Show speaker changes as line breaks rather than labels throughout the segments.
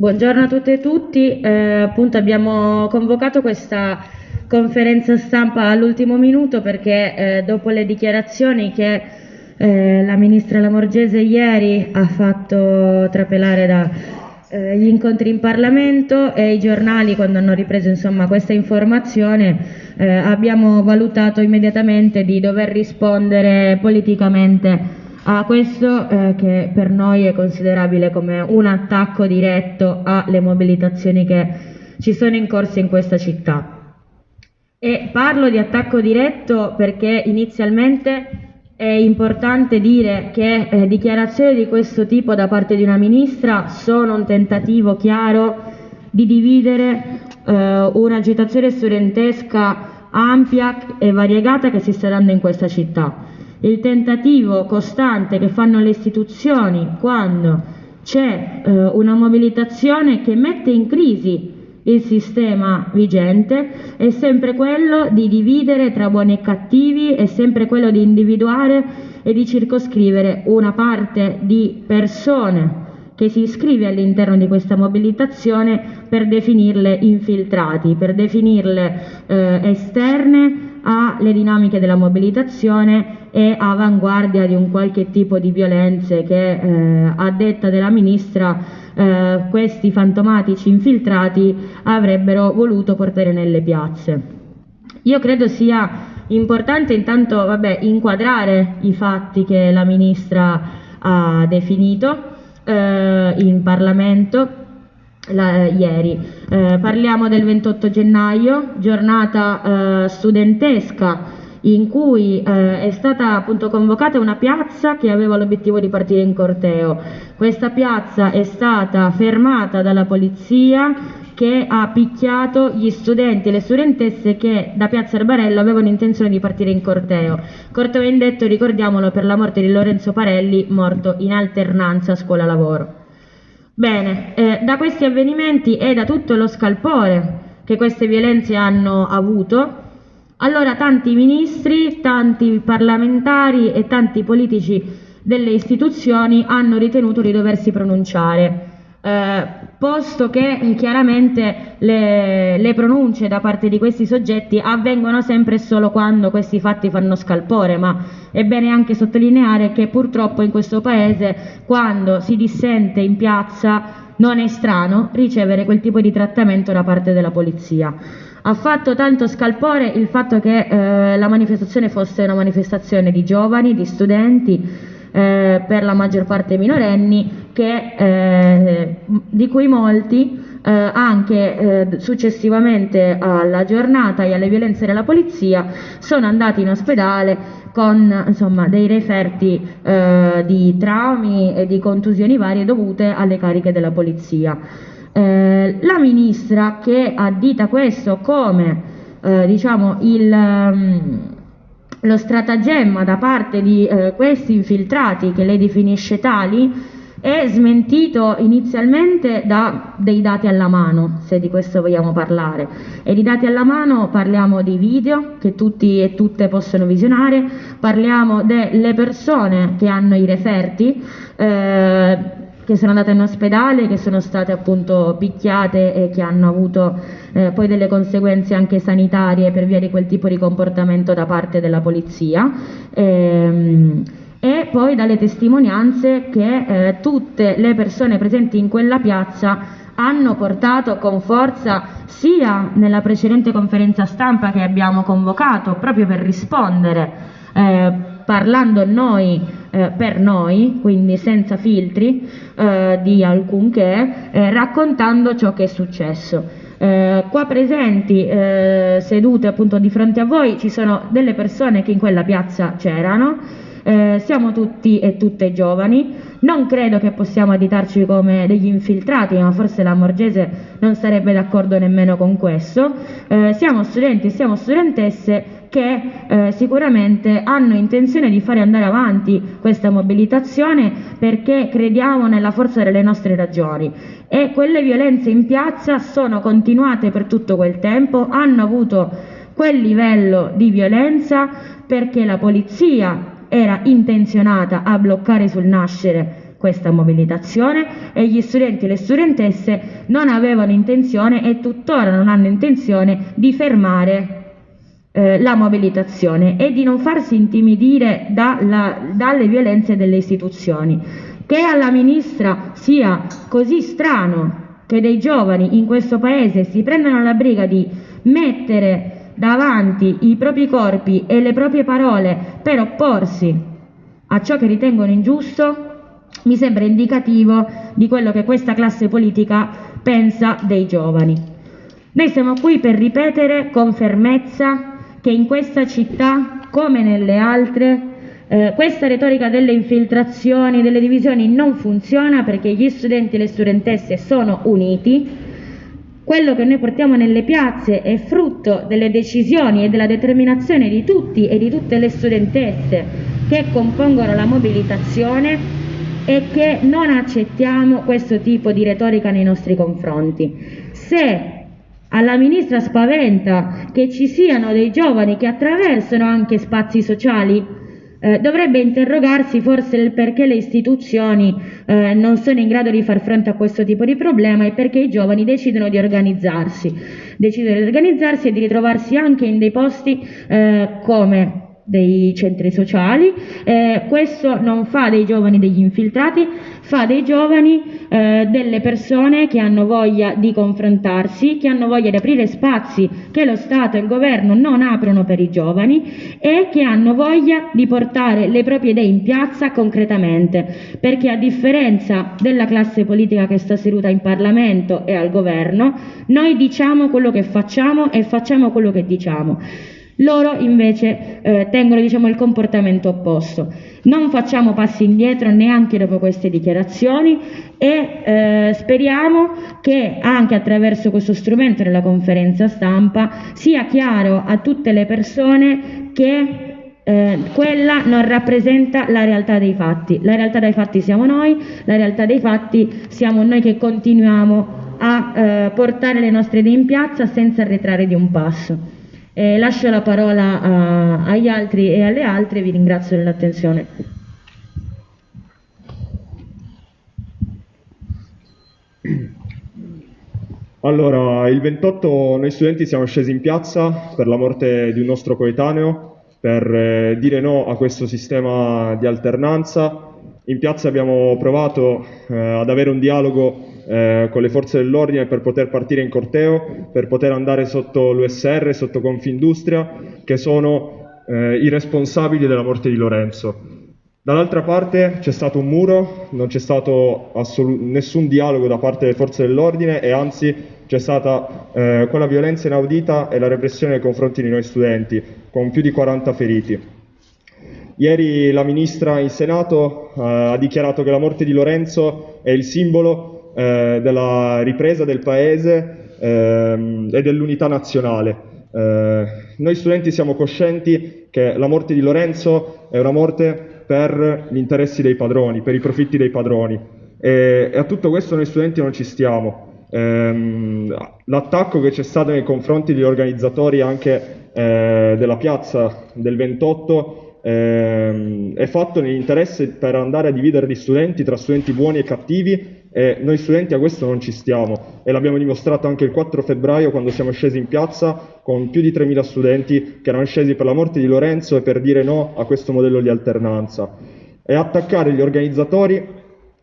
Buongiorno a tutte e tutti, eh, appunto abbiamo convocato questa conferenza stampa all'ultimo minuto perché eh, dopo le dichiarazioni che eh, la ministra Lamorgese ieri ha fatto trapelare dagli eh, incontri in Parlamento e i giornali quando hanno ripreso insomma, questa informazione eh, abbiamo valutato immediatamente di dover rispondere politicamente a questo eh, che per noi è considerabile come un attacco diretto alle mobilitazioni che ci sono in corso in questa città. E parlo di attacco diretto perché inizialmente è importante dire che eh, dichiarazioni di questo tipo da parte di una ministra sono un tentativo chiaro di dividere eh, un'agitazione studentesca ampia e variegata che si sta dando in questa città il tentativo costante che fanno le istituzioni quando c'è eh, una mobilitazione che mette in crisi il sistema vigente è sempre quello di dividere tra buoni e cattivi, è sempre quello di individuare e di circoscrivere una parte di persone che si iscrive all'interno di questa mobilitazione per definirle infiltrati, per definirle eh, esterne alle dinamiche della mobilitazione e avanguardia di un qualche tipo di violenze che eh, a detta della ministra eh, questi fantomatici infiltrati avrebbero voluto portare nelle piazze. Io credo sia importante intanto vabbè, inquadrare i fatti che la ministra ha definito eh, in Parlamento la, ieri. Eh, parliamo del 28 gennaio, giornata eh, studentesca in cui eh, è stata appunto convocata una piazza che aveva l'obiettivo di partire in corteo. Questa piazza è stata fermata dalla polizia che ha picchiato gli studenti e le studentesse che da Piazza Arbarello avevano intenzione di partire in corteo. Corteo indetto, ricordiamolo, per la morte di Lorenzo Parelli, morto in alternanza scuola-lavoro. Bene, eh, da questi avvenimenti e da tutto lo scalpore che queste violenze hanno avuto, allora tanti ministri, tanti parlamentari e tanti politici delle istituzioni hanno ritenuto di doversi pronunciare, eh, posto che chiaramente le, le, pronunce da parte di questi soggetti avvengono sempre e solo quando questi fatti fanno scalpore, ma è bene anche sottolineare che purtroppo in questo Paese quando si dissente in piazza non è strano ricevere quel tipo di trattamento da parte della polizia. Ha fatto tanto scalpore il fatto che eh, la manifestazione fosse una manifestazione di giovani, di studenti, eh, per la maggior parte minorenni, che, eh, di cui molti eh, anche eh, successivamente alla giornata e alle violenze della polizia sono andati in ospedale con insomma, dei referti eh, di traumi e di contusioni varie dovute alle cariche della polizia. Eh, la ministra che addita questo come eh, diciamo il, um, lo stratagemma da parte di eh, questi infiltrati che lei definisce tali è smentito inizialmente da dei dati alla mano, se di questo vogliamo parlare. E di dati alla mano parliamo di video che tutti e tutte possono visionare, parliamo delle persone che hanno i referti, eh, che sono andate in ospedale, che sono state appunto picchiate e che hanno avuto eh, poi delle conseguenze anche sanitarie per via di quel tipo di comportamento da parte della polizia. Ehm, e poi dalle testimonianze che eh, tutte le persone presenti in quella piazza hanno portato con forza sia nella precedente conferenza stampa che abbiamo convocato proprio per rispondere eh, parlando noi eh, per noi, quindi senza filtri eh, di alcunché, eh, raccontando ciò che è successo. Eh, qua presenti, eh, sedute appunto di fronte a voi, ci sono delle persone che in quella piazza c'erano, eh, siamo tutti e tutte giovani, non credo che possiamo additarci come degli infiltrati, ma forse la Morgese non sarebbe d'accordo nemmeno con questo. Eh, siamo studenti e siamo studentesse che eh, sicuramente hanno intenzione di fare andare avanti questa mobilitazione perché crediamo nella forza delle nostre ragioni e quelle violenze in piazza sono continuate per tutto quel tempo, hanno avuto quel livello di violenza perché la polizia era intenzionata a bloccare sul nascere questa mobilitazione e gli studenti e le studentesse non avevano intenzione e tuttora non hanno intenzione di fermare eh, la mobilitazione e di non farsi intimidire dalla, dalle violenze delle istituzioni. Che alla Ministra sia così strano che dei giovani in questo Paese si prendano la briga di mettere davanti i propri corpi e le proprie parole per opporsi a ciò che ritengono ingiusto, mi sembra indicativo di quello che questa classe politica pensa dei giovani. Noi siamo qui per ripetere con fermezza che in questa città, come nelle altre, eh, questa retorica delle infiltrazioni, delle divisioni non funziona perché gli studenti e le studentesse sono uniti. Quello che noi portiamo nelle piazze è frutto delle decisioni e della determinazione di tutti e di tutte le studentesse che compongono la mobilitazione e che non accettiamo questo tipo di retorica nei nostri confronti. Se alla ministra spaventa che ci siano dei giovani che attraversano anche spazi sociali, eh, dovrebbe interrogarsi forse il perché le istituzioni eh, non sono in grado di far fronte a questo tipo di problema e perché i giovani decidono di organizzarsi, decidono di organizzarsi e di ritrovarsi anche in dei posti eh, come dei centri sociali, eh, questo non fa dei giovani degli infiltrati, fa dei giovani eh, delle persone che hanno voglia di confrontarsi, che hanno voglia di aprire spazi che lo Stato e il governo non aprono per i giovani e che hanno voglia di portare le proprie idee in piazza concretamente, perché a differenza della classe politica che sta seduta in Parlamento e al governo, noi diciamo quello che facciamo e facciamo quello che diciamo. Loro invece eh, tengono diciamo, il comportamento opposto. Non facciamo passi indietro neanche dopo queste dichiarazioni e eh, speriamo che anche attraverso questo strumento della conferenza stampa sia chiaro a tutte le persone che eh, quella non rappresenta la realtà dei fatti. La realtà dei fatti siamo noi, la realtà dei fatti siamo noi che continuiamo a eh, portare le nostre idee in piazza senza arretrare di un passo. Eh, lascio la parola a, agli altri e alle altre, vi ringrazio dell'attenzione.
Allora, il 28 noi studenti siamo scesi in piazza per la morte di un nostro coetaneo, per eh, dire no a questo sistema di alternanza. In piazza abbiamo provato eh, ad avere un dialogo eh, con le forze dell'ordine per poter partire in corteo, per poter andare sotto l'USR, sotto Confindustria, che sono eh, i responsabili della morte di Lorenzo. Dall'altra parte c'è stato un muro, non c'è stato nessun dialogo da parte delle forze dell'ordine e anzi c'è stata eh, quella violenza inaudita e la repressione nei confronti di noi studenti, con più di 40 feriti. Ieri la ministra in Senato eh, ha dichiarato che la morte di Lorenzo è il simbolo eh, della ripresa del paese ehm, e dell'unità nazionale. Eh, noi studenti siamo coscienti che la morte di Lorenzo è una morte per gli interessi dei padroni, per i profitti dei padroni e, e a tutto questo noi studenti non ci stiamo. Ehm, l'attacco che c'è stato nei confronti degli organizzatori anche eh, della piazza del 28 ehm, è fatto nell'interesse per andare a dividere gli studenti tra studenti buoni e cattivi e noi studenti a questo non ci stiamo e l'abbiamo dimostrato anche il 4 febbraio quando siamo scesi in piazza con più di 3.000 studenti che erano scesi per la morte di Lorenzo e per dire no a questo modello di alternanza. E attaccare gli organizzatori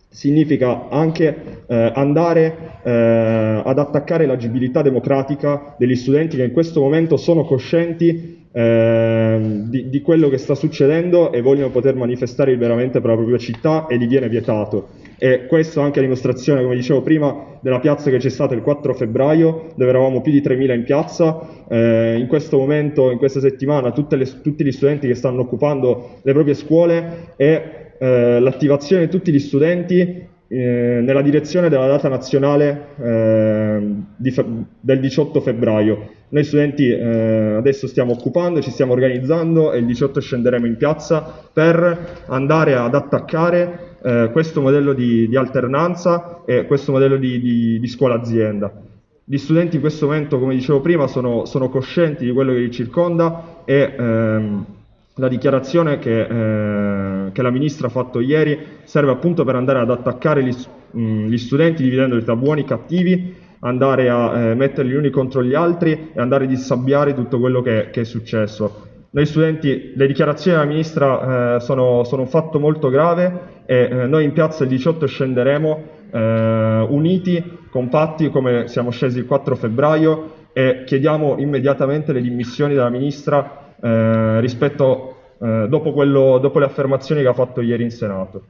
significa anche eh, andare eh, ad attaccare l'agibilità democratica degli studenti che in questo momento sono coscienti eh, di, di, quello che sta succedendo e vogliono poter manifestare liberamente per la propria città e gli viene vietato. E questo anche a dimostrazione, come dicevo prima, della piazza che c'è stata il 4 febbraio, dove eravamo più di 3.000 in piazza. Eh, in questo momento, in questa settimana, le, tutti gli studenti che stanno occupando le proprie scuole e eh, l'attivazione di tutti gli studenti eh, nella direzione della data nazionale eh, del 18 febbraio. Noi studenti eh, adesso stiamo occupando, ci stiamo organizzando e il 18 scenderemo in piazza per andare ad attaccare eh, questo modello di, di, alternanza e questo modello di, di, di scuola-azienda. Gli studenti in questo momento, come dicevo prima, sono, sono, coscienti di quello che li circonda e ehm, la dichiarazione che, eh, che, la ministra ha fatto ieri serve appunto per andare ad attaccare gli, mh, gli studenti dividendoli tra buoni e cattivi, andare a eh, metterli gli uni contro gli altri e andare a dissabbiare tutto quello che, che è successo. Noi studenti, le dichiarazioni della ministra eh, sono, sono, un fatto molto grave e eh, noi in piazza il 18 scenderemo eh, uniti, compatti come siamo scesi il 4 febbraio e chiediamo immediatamente le dimissioni della ministra eh, rispetto, eh, dopo, quello, dopo le affermazioni che ha fatto ieri in Senato.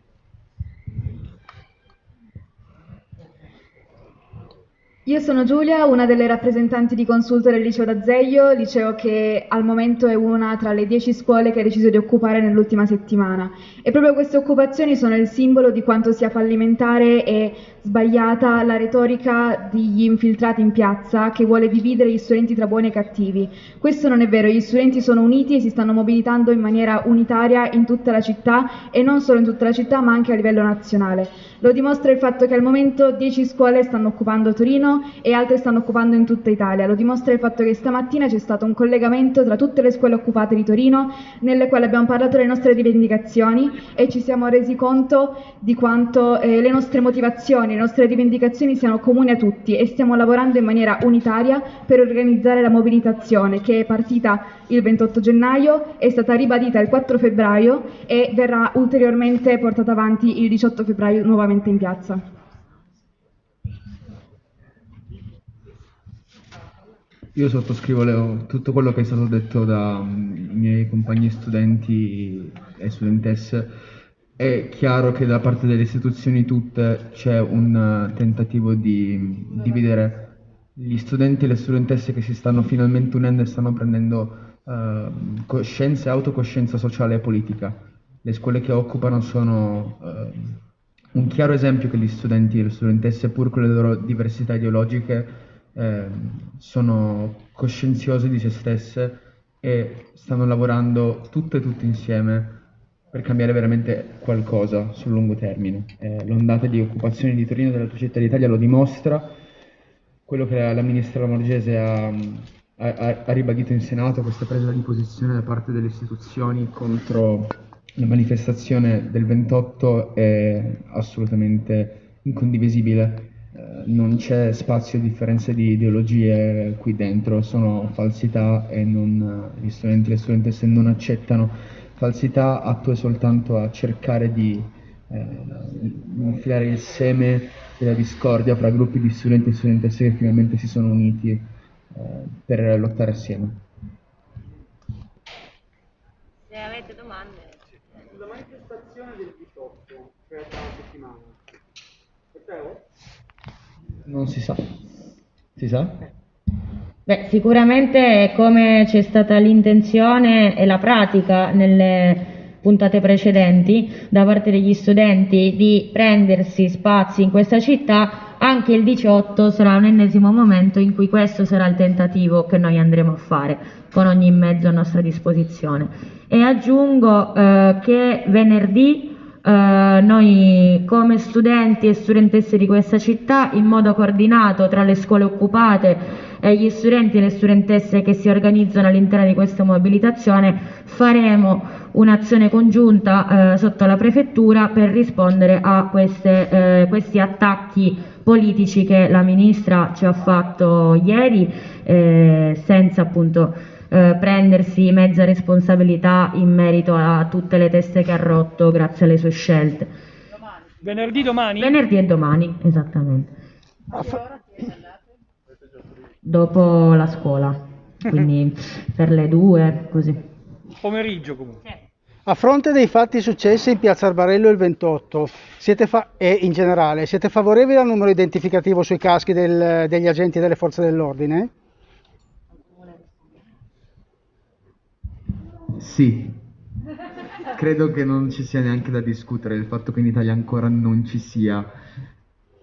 Io sono Giulia, una delle rappresentanti di consulto del liceo d'Azeglio, liceo che al momento è una tra le dieci scuole che ha deciso di occupare nell'ultima settimana. E proprio queste occupazioni sono il simbolo di quanto sia fallimentare e sbagliata la retorica degli infiltrati in piazza che vuole dividere gli studenti tra buoni e cattivi. Questo non è vero, gli studenti sono uniti e si stanno mobilitando in maniera unitaria in tutta la città e non solo in tutta la città ma anche a livello nazionale. Lo dimostra il fatto che al momento 10 scuole stanno occupando Torino e altre stanno occupando in tutta Italia. Lo dimostra il fatto che stamattina c'è stato un collegamento tra tutte le scuole occupate di Torino nelle quali abbiamo parlato delle nostre rivendicazioni e ci siamo resi conto di quanto eh, le nostre motivazioni, le nostre rivendicazioni siano comuni a tutti e stiamo lavorando in maniera unitaria per organizzare la mobilitazione che è partita il 28 gennaio, è stata ribadita il 4 febbraio e verrà ulteriormente portata avanti il 18 febbraio nuovamente nuovamente in piazza.
Io sottoscrivo le, tutto quello che è stato detto dai miei compagni studenti e studentesse. È chiaro che da parte delle istituzioni tutte c'è un tentativo di dividere gli studenti e le studentesse che si stanno finalmente unendo e stanno prendendo uh, coscienza e autocoscienza sociale e politica. Le scuole che occupano sono uh, un chiaro esempio che gli studenti e le studentesse, pur con le loro diversità ideologiche, eh, sono coscienziose di se stesse e stanno lavorando tutte e tutte insieme per cambiare veramente qualcosa sul lungo termine. Eh, l'ondata di occupazione di Torino della città d'Italia lo dimostra, quello che la, la ministra Lamorgese ha, ha, ha ribadito in Senato, questa presa di posizione da parte delle istituzioni contro la manifestazione del 28 è assolutamente incondivisibile, non c'è spazio a differenze di ideologie qui dentro, sono falsità e non, gli studenti e le studentesse non accettano falsità, attue soltanto a cercare di eh, infilare il seme della discordia fra gruppi di studenti e studentesse che finalmente si sono uniti eh, per lottare assieme.
Se avete domande manifestazione del 18, cioè tra una settimana.
Non si sa. Si sa?
Beh, sicuramente come c'è stata l'intenzione e la pratica nelle puntate precedenti da parte degli studenti di prendersi spazi in questa città, anche il 18 sarà un ennesimo momento in cui questo sarà il tentativo che noi andremo a fare con ogni mezzo a nostra disposizione. E aggiungo eh, che venerdì eh, noi come studenti e studentesse di questa città, in modo coordinato tra le scuole occupate e gli studenti e le studentesse che si organizzano all'interno di questa mobilitazione, faremo un'azione congiunta eh, sotto la prefettura per rispondere a queste, eh, questi attacchi politici che la ministra ci ha fatto ieri, eh, senza appunto eh, prendersi mezza responsabilità in merito a tutte le teste che ha rotto grazie alle sue scelte.
Venerdì domani?
Venerdì e domani, esattamente. Dopo la scuola, quindi per le due, così.
Pomeriggio comunque.
A fronte dei fatti successi in Piazza Arbarello il 28 e in generale, siete favorevoli al numero identificativo sui caschi del, degli agenti delle forze dell'ordine?
Sì, credo che non ci sia neanche da discutere, il fatto che in Italia ancora non ci sia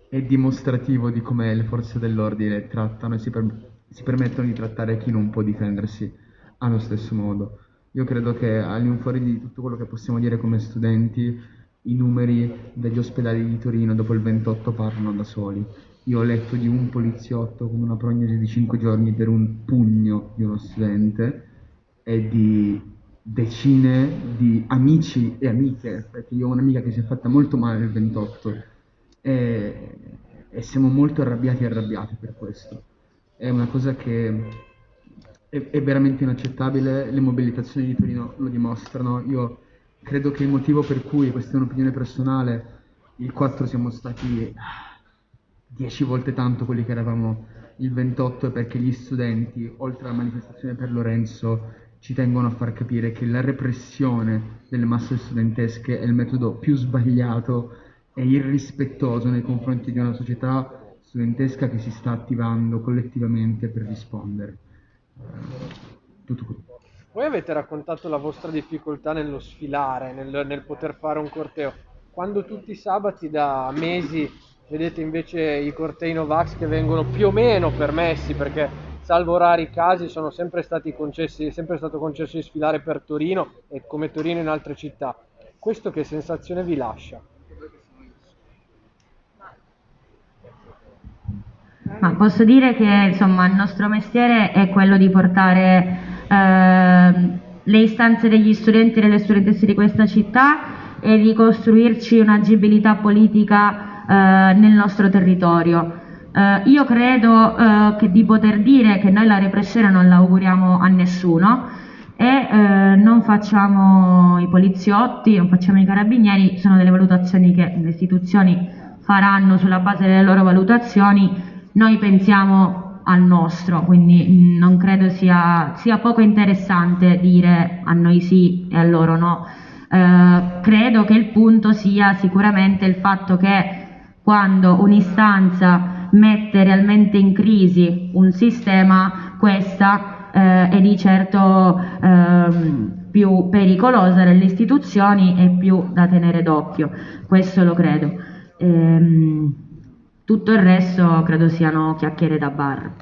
è dimostrativo di come le forze dell'ordine trattano e si, per- si permettono di trattare chi non può difendersi allo stesso modo. Io credo che all'infuori di tutto quello che possiamo dire come studenti, i numeri degli ospedali di Torino dopo il 28 parlano da soli. Io ho letto di un poliziotto con una prognosi di 5 giorni per un pugno di uno studente e di decine di amici e amiche, perché io ho un'amica che si è fatta molto male il 28 e, e siamo molto arrabbiati e arrabbiati per questo. È una cosa che è, è veramente inaccettabile, le mobilitazioni di Torino lo dimostrano. Io credo che il motivo per cui, questa è un'opinione personale, il 4 siamo stati dieci volte tanto quelli che eravamo il 28 è perché gli studenti, oltre alla manifestazione per Lorenzo, ci tengono a far capire che la repressione delle masse studentesche è il metodo più sbagliato e irrispettoso nei confronti di una società studentesca che si sta attivando collettivamente per rispondere. Tutto qui.
Voi avete raccontato la vostra difficoltà nello sfilare, nel, nel poter fare un corteo. Quando tutti i sabati da mesi vedete invece i cortei Novax che vengono più o meno permessi perché salvo rari casi, sono sempre stati concessi, è sempre stato concesso di sfilare per Torino e come Torino in altre città. Questo che sensazione vi lascia?
Ma posso dire che insomma, il nostro mestiere è quello di portare eh, le istanze degli studenti e delle studentesse di questa città e di costruirci un'agibilità politica eh, nel nostro territorio. Eh, io credo eh, che di poter dire che noi la repressione non la auguriamo a nessuno e eh, non facciamo i poliziotti, non facciamo i carabinieri, sono delle valutazioni che le istituzioni faranno sulla base delle loro valutazioni, noi pensiamo al nostro, quindi non credo sia, sia poco interessante dire a noi sì e a loro no. Eh, credo che il punto sia sicuramente il fatto che quando un'istanza mette realmente in crisi un sistema, questa eh, è di certo ehm, più pericolosa nelle istituzioni e più da tenere d'occhio, questo lo credo. Ehm, tutto il resto credo siano chiacchiere da bar.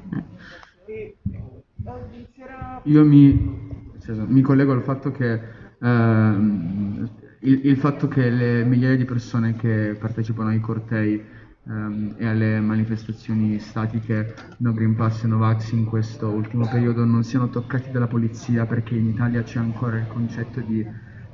Io mi, cioè, mi collego al fatto che ehm, il, il, fatto che le migliaia di persone che partecipano ai cortei um, e alle manifestazioni statiche No Green Pass e Novax in questo ultimo periodo non siano toccati dalla polizia perché in Italia c'è ancora il concetto di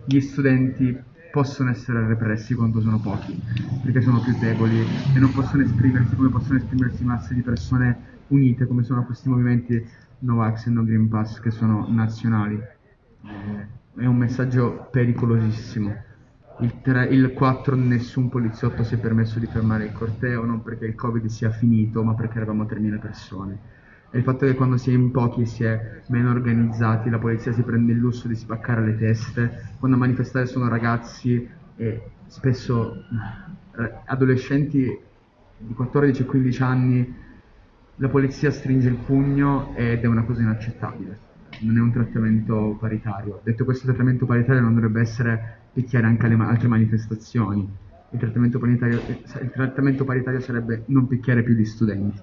gli studenti possono essere repressi quando sono pochi, perché sono più deboli e non possono esprimersi come possono esprimersi masse di persone unite come sono questi movimenti Novax e No Green Pass che sono nazionali. È un messaggio pericolosissimo il, 3, il 4 nessun poliziotto si è permesso di fermare il corteo, non perché il covid sia finito, ma perché eravamo 3.000 persone. E il fatto che quando si è in pochi si è meno organizzati, la polizia si prende il lusso di spaccare le teste, quando a manifestare sono ragazzi e spesso eh, adolescenti di 14-15 anni, la polizia stringe il pugno ed è una cosa inaccettabile. Non è un trattamento paritario. Detto questo, il trattamento paritario non dovrebbe essere picchiare anche alle altre manifestazioni. Il trattamento, paritario, il trattamento paritario sarebbe non picchiare più gli studenti.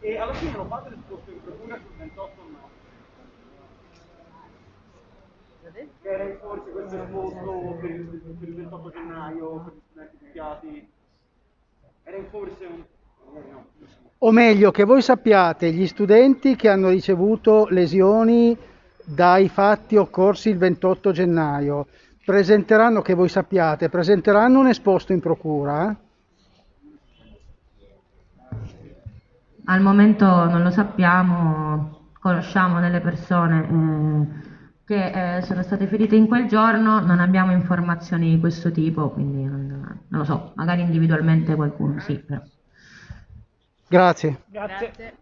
E alla fine non fate l'esposto in procura sul 28 o no? Che era in forse questo esposto per il, per il 28 gennaio, per gli studenti picchiati? Era in forse un...
O meglio, che voi sappiate gli studenti che hanno ricevuto lesioni dai fatti occorsi il 28 gennaio. Presenteranno, che voi sappiate, presenteranno un esposto in procura?
Al momento non lo sappiamo, conosciamo delle persone eh, che eh, sono state ferite in quel giorno, non abbiamo informazioni di questo tipo, quindi non, non lo so, magari individualmente qualcuno sì. Però.
Grazie.
Grazie. Grazie.